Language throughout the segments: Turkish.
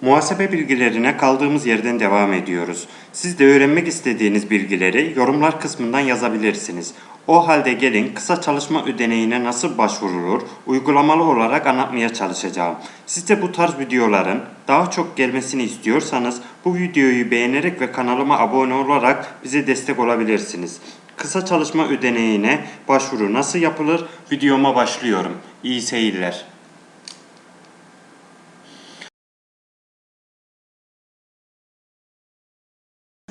Muhasebe bilgilerine kaldığımız yerden devam ediyoruz. Siz de öğrenmek istediğiniz bilgileri yorumlar kısmından yazabilirsiniz. O halde gelin kısa çalışma ödeneğine nasıl başvurulur uygulamalı olarak anlatmaya çalışacağım. Siz de bu tarz videoların daha çok gelmesini istiyorsanız bu videoyu beğenerek ve kanalıma abone olarak bize destek olabilirsiniz. Kısa çalışma ödeneğine başvuru nasıl yapılır videoma başlıyorum. İyi seyirler.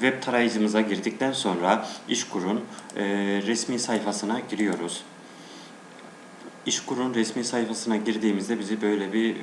Web tarayıcımıza girdikten sonra İşkur'un e, resmi sayfasına giriyoruz. İşkur'un resmi sayfasına girdiğimizde bizi böyle bir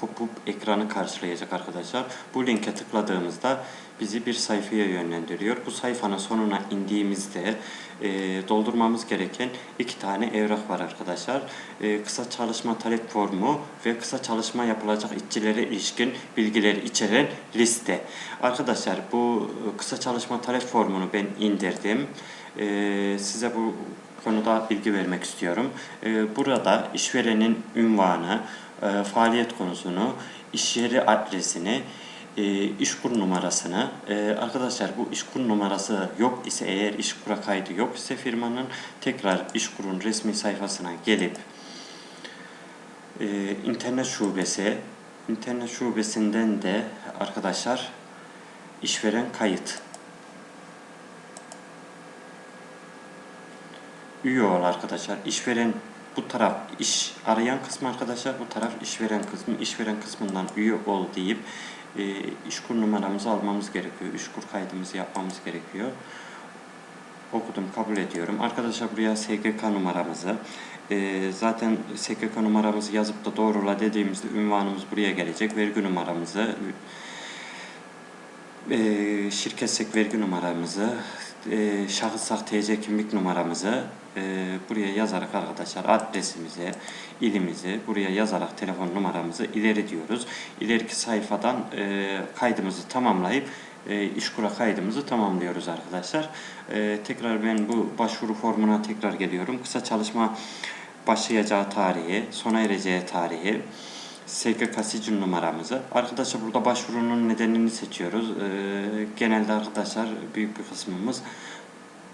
pop-up ekranı karşılayacak arkadaşlar. Bu linke tıkladığımızda bizi bir sayfaya yönlendiriyor. Bu sayfanın sonuna indiğimizde e, doldurmamız gereken iki tane evrak var arkadaşlar. E, kısa çalışma talep formu ve kısa çalışma yapılacak işçilere ilişkin bilgileri içeren liste. Arkadaşlar bu kısa çalışma talep formunu ben indirdim. E, size bu konuda bilgi vermek istiyorum. E, burada işverenin ünvanı, e, faaliyet konusunu, iş yeri adresini, e, işkur numarasını e, arkadaşlar bu işkur numarası yok ise eğer işkura kaydı yok ise firmanın tekrar işkurun resmi sayfasına gelip e, internet şubesi internet şubesinden de arkadaşlar işveren kayıt. Üye ol arkadaşlar işveren bu taraf iş arayan kısmı arkadaşlar bu taraf işveren kısmı işveren kısmından üye ol deyip e, işkur numaramızı almamız gerekiyor. İşkur kaydımızı yapmamız gerekiyor. Okudum, kabul ediyorum. Arkadaşlar buraya SGK numaramızı, e, zaten SGK numaramızı yazıp da doğrula dediğimizde ünvanımız buraya gelecek. Vergi numaramızı, e, şirketsek vergi numaramızı, e, şahıssak TC kimlik numaramızı e, buraya yazarak arkadaşlar adresimizi, ilimizi buraya yazarak telefon numaramızı ileri diyoruz. İleriki sayfadan e, kaydımızı tamamlayıp e, işkura kaydımızı tamamlıyoruz arkadaşlar. E, tekrar ben bu başvuru formuna tekrar geliyorum. Kısa çalışma başlayacağı tarihi, sona ereceği tarihi, SGK sicil numaramızı. Arkadaşlar burada başvurunun nedenini seçiyoruz. Ee, genelde arkadaşlar büyük bir kısmımız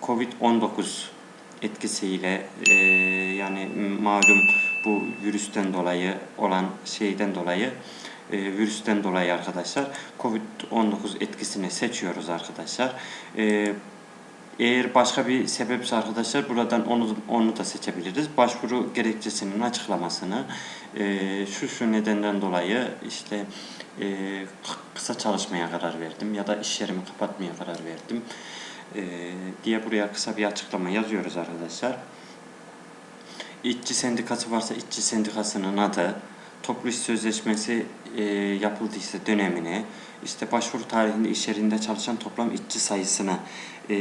Covid-19 etkisiyle e, yani malum bu virüsten dolayı olan şeyden dolayı e, virüsten dolayı arkadaşlar Covid-19 etkisini seçiyoruz arkadaşlar. E, eğer başka bir sebepse arkadaşlar buradan onu onu da seçebiliriz. Başvuru gerekçesinin açıklamasını e, şu şu nedenden dolayı işte e, kısa çalışmaya karar verdim ya da iş yerimi kapatmaya karar verdim e, diye buraya kısa bir açıklama yazıyoruz arkadaşlar. İşçi sendikası varsa işçi sendikasının adı, toplu iş sözleşmesi e, yapıldıysa dönemini, işte başvuru tarihinde iş yerinde çalışan toplam işçi sayısını, e,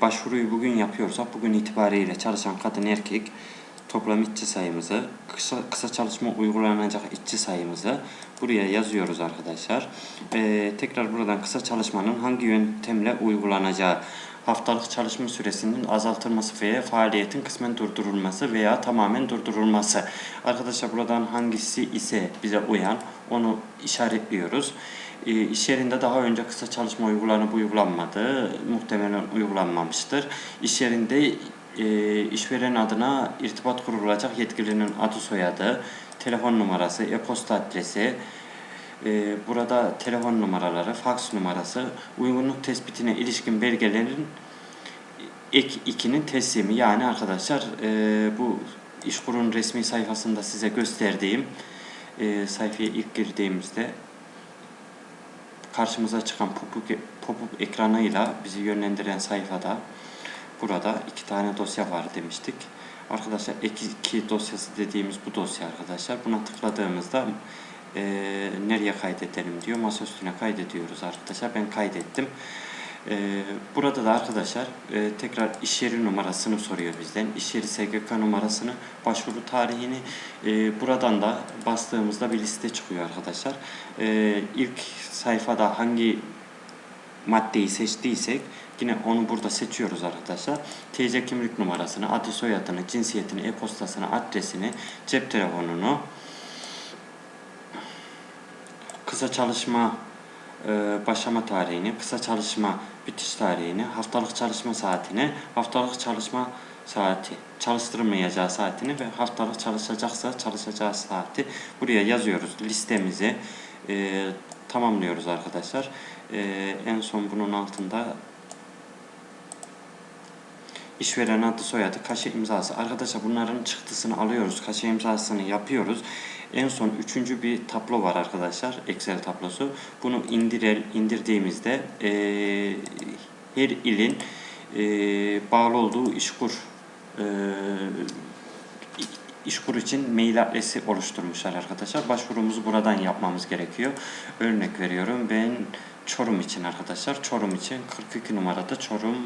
başvuruyu bugün yapıyorsak bugün itibariyle çalışan kadın erkek toplam işçi sayımızı, kısa, kısa çalışma uygulanacak işçi sayımızı buraya yazıyoruz arkadaşlar. E, tekrar buradan kısa çalışmanın hangi yöntemle uygulanacağı, haftalık çalışma süresinin azaltılması veya faaliyetin kısmen durdurulması veya tamamen durdurulması. Arkadaşlar buradan hangisi ise bize uyan onu işaretliyoruz. E, iş yerinde daha önce kısa çalışma uygulanıp uygulanmadı. Muhtemelen uygulanmamıştır. İş yerinde e, işveren adına irtibat kurulacak yetkilinin adı soyadı, telefon numarası, e-posta adresi, e, burada telefon numaraları, faks numarası, uygunluk tespitine ilişkin belgelerin ek 2'nin teslimi. Yani arkadaşlar e, bu İşkur'un resmi sayfasında size gösterdiğim e, sayfaya ilk girdiğimizde karşımıza çıkan pop-up pop ekranıyla bizi yönlendiren sayfada burada iki tane dosya var demiştik. Arkadaşlar ek 2 dosyası dediğimiz bu dosya arkadaşlar. Buna tıkladığımızda e, nereye kaydedelim diyor. Masa üstüne kaydediyoruz arkadaşlar. Ben kaydettim. E, burada da arkadaşlar e, tekrar iş yeri numarasını soruyor bizden. İş yeri SGK numarasını, başvuru tarihini e, buradan da bastığımızda bir liste çıkıyor arkadaşlar. E, ilk sayfada hangi maddeyi seçtiysek yine onu burada seçiyoruz arkadaşlar. TC kimlik numarasını, adı soyadını, cinsiyetini, e-postasını, adresini, cep telefonunu, kısa çalışma e, başlama tarihini, kısa çalışma bitiş tarihini, haftalık çalışma saatini, haftalık çalışma saati, çalıştırmayacağı saatini ve haftalık çalışacaksa çalışacağı saati buraya yazıyoruz listemizi e, tamamlıyoruz arkadaşlar. E, en son bunun altında işveren adı soyadı kaşe imzası. Arkadaşlar bunların çıktısını alıyoruz. Kaşe imzasını yapıyoruz. En son üçüncü bir tablo var arkadaşlar. Excel tablosu. Bunu indirer, indirdiğimizde eee, her ilin eee, bağlı olduğu işkur eee İşkur için mail adresi oluşturmuşlar arkadaşlar. Başvurumuzu buradan yapmamız gerekiyor. Örnek veriyorum ben Çorum için arkadaşlar. Çorum için 42 numarada Çorum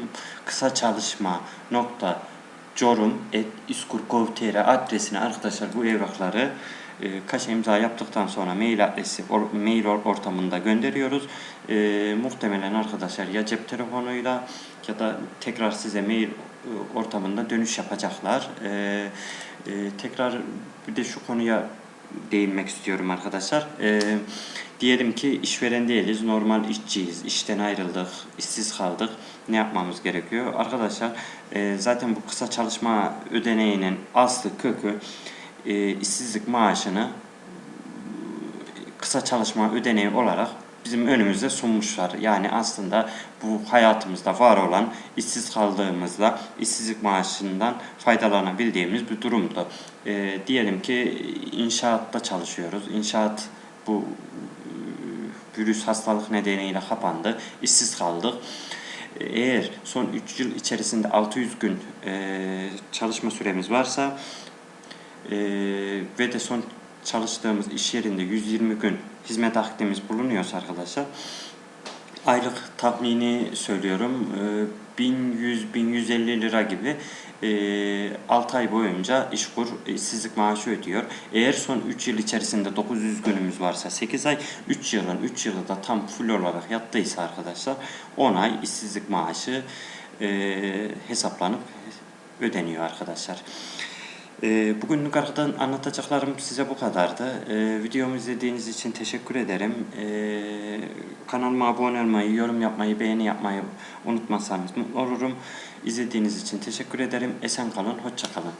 kısa çalışma nokta Çorum et iskur.gov.tr adresine arkadaşlar bu evrakları e, kaç imza yaptıktan sonra mail adresi or- mail or- ortamında gönderiyoruz. E, muhtemelen arkadaşlar ya cep telefonuyla ya da tekrar size mail ortamında dönüş yapacaklar. E, e, tekrar bir de şu konuya değinmek istiyorum arkadaşlar. E, diyelim ki işveren değiliz, normal işçiyiz, işten ayrıldık, işsiz kaldık. Ne yapmamız gerekiyor? Arkadaşlar e, zaten bu kısa çalışma ödeneğinin aslı kökü e, işsizlik maaşını kısa çalışma ödeneği olarak bizim önümüze sunmuşlar. Yani aslında bu hayatımızda var olan işsiz kaldığımızda işsizlik maaşından faydalanabildiğimiz bir durumdu. E, diyelim ki inşaatta çalışıyoruz. İnşaat bu e, virüs hastalık nedeniyle kapandı. işsiz kaldık. Eğer son 3 yıl içerisinde 600 gün e, çalışma süremiz varsa e, ve de son çalıştığımız iş yerinde 120 gün hizmet akdimiz bulunuyorsa arkadaşlar aylık tahmini söylüyorum e, 1100-1150 lira gibi e, 6 ay boyunca işkur işsizlik maaşı ödüyor. Eğer son 3 yıl içerisinde 900 günümüz varsa 8 ay 3 yılın 3 yılı da tam full olarak yattıysa arkadaşlar 10 ay işsizlik maaşı e, hesaplanıp ödeniyor arkadaşlar. Ee, Bugünlük arkadan anlatacaklarım size bu kadardı. Ee, videomu izlediğiniz için teşekkür ederim. Ee, kanalıma abone olmayı, yorum yapmayı, beğeni yapmayı unutmazsanız mutlu olurum. İzlediğiniz için teşekkür ederim. Esen kalın, hoşça kalın.